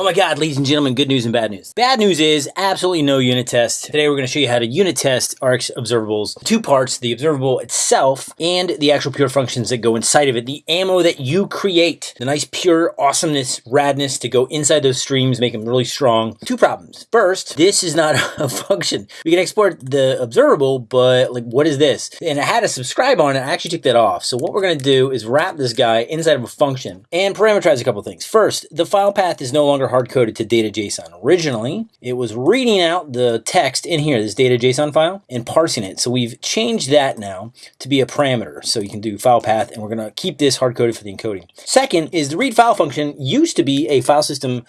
Oh my God, ladies and gentlemen, good news and bad news. Bad news is absolutely no unit test. Today we're gonna show you how to unit test RX observables. Two parts, the observable itself and the actual pure functions that go inside of it. The ammo that you create. The nice pure awesomeness, radness to go inside those streams, make them really strong. Two problems. First, this is not a function. We can export the observable, but like what is this? And I had a subscribe on it, I actually took that off. So what we're gonna do is wrap this guy inside of a function and parameterize a couple things. First, the file path is no longer hard-coded to data JSON. Originally, it was reading out the text in here, this data JSON file, and parsing it. So we've changed that now to be a parameter. So you can do file path, and we're gonna keep this hard-coded for the encoding. Second is the read file function used to be a file system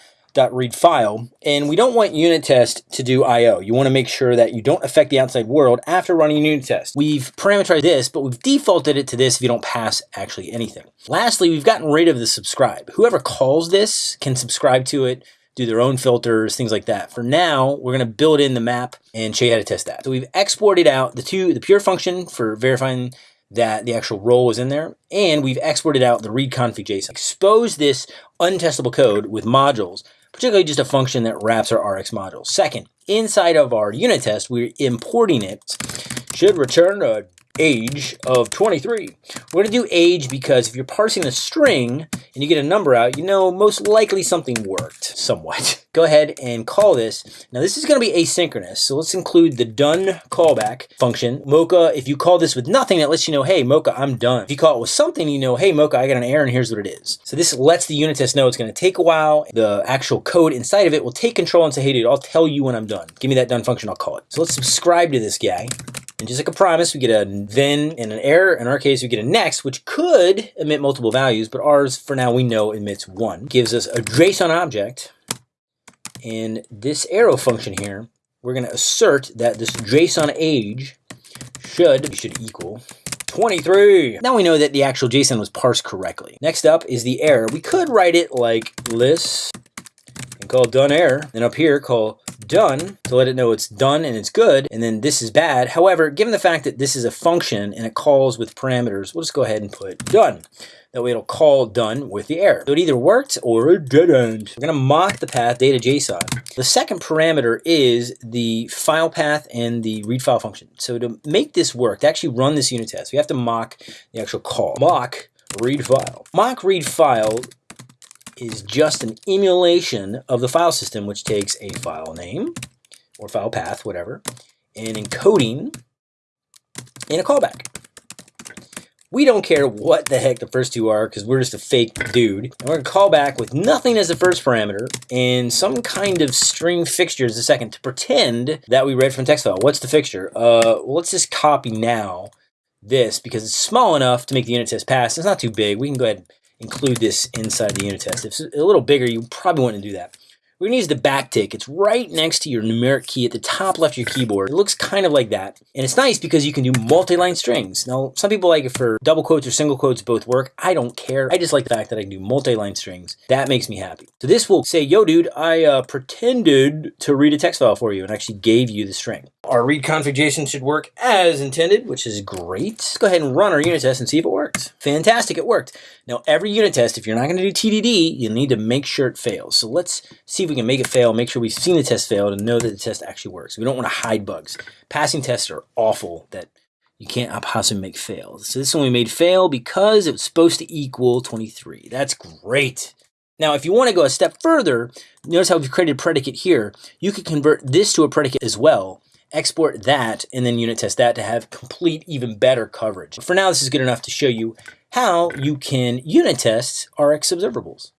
read file and we don't want unit test to do IO. You want to make sure that you don't affect the outside world after running unit test. We've parameterized this, but we've defaulted it to this if you don't pass actually anything. Lastly, we've gotten rid of the subscribe. Whoever calls this can subscribe to it, do their own filters, things like that. For now, we're going to build in the map and show you how to test that. So we've exported out the two, the pure function for verifying that the actual role was in there, and we've exported out the read config JSON. Expose this untestable code with modules particularly just a function that wraps our RX module. Second, inside of our unit test, we're importing it, should return a age of 23. We're going to do age because if you're parsing a string and you get a number out, you know most likely something worked somewhat. Go ahead and call this. Now this is going to be asynchronous, so let's include the done callback function. Mocha, if you call this with nothing, that lets you know, hey, Mocha, I'm done. If you call it with something, you know, hey, Mocha, I got an error and here's what it is. So this lets the unit test know it's going to take a while. The actual code inside of it will take control and say, hey, dude, I'll tell you when I'm done. Give me that done function, I'll call it. So let's subscribe to this guy. And just like a promise, we get a then and an error. In our case, we get a next, which could emit multiple values, but ours, for now, we know emits one. Gives us a JSON object. And this arrow function here, we're going to assert that this JSON age should, should equal 23. Now we know that the actual JSON was parsed correctly. Next up is the error. We could write it like list and call done error. Then up here, call done to let it know it's done and it's good, and then this is bad. However, given the fact that this is a function and it calls with parameters, we'll just go ahead and put done. That way it'll call done with the error. So it either worked or it didn't. We're gonna mock the path data JSON. The second parameter is the file path and the read file function. So to make this work, to actually run this unit test, we have to mock the actual call. Mock read file. Mock read file is just an emulation of the file system, which takes a file name or file path, whatever, and encoding in a callback. We don't care what the heck the first two are because we're just a fake dude. And we're going to call back with nothing as the first parameter and some kind of string fixture as the second to pretend that we read from text file. What's the fixture? Uh, well, let's just copy now this because it's small enough to make the unit test pass. It's not too big. We can go ahead include this inside the unit test. If it's a little bigger, you probably want to do that. We're going to use the backtick. It's right next to your numeric key at the top left of your keyboard. It looks kind of like that. And it's nice because you can do multi-line strings. Now, some people like it for double quotes or single quotes both work. I don't care. I just like the fact that I can do multi-line strings. That makes me happy. So this will say, yo, dude, I uh, pretended to read a text file for you and actually gave you the string. Our read config JSON should work as intended, which is great. Let's go ahead and run our unit test and see if it works. Fantastic, it worked. Now, every unit test, if you're not going to do TDD, you need to make sure it fails. So let's see if we can make it fail, make sure we've seen the test fail to know that the test actually works. We don't want to hide bugs. Passing tests are awful that you can't possibly make fail. So this one we made fail because it was supposed to equal 23. That's great. Now, if you want to go a step further, notice how we've created a predicate here. You could convert this to a predicate as well, export that, and then unit test that to have complete, even better coverage. For now, this is good enough to show you how you can unit test RX observables.